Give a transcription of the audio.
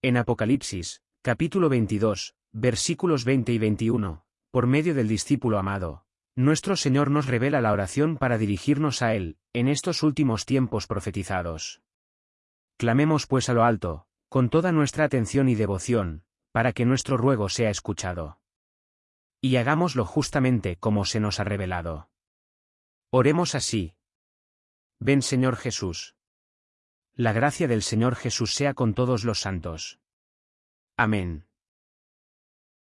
En Apocalipsis, capítulo 22, versículos 20 y 21, por medio del discípulo amado, nuestro Señor nos revela la oración para dirigirnos a Él, en estos últimos tiempos profetizados. Clamemos pues a lo alto, con toda nuestra atención y devoción, para que nuestro ruego sea escuchado. Y hagámoslo justamente como se nos ha revelado. Oremos así. Ven Señor Jesús. La gracia del Señor Jesús sea con todos los santos. Amén.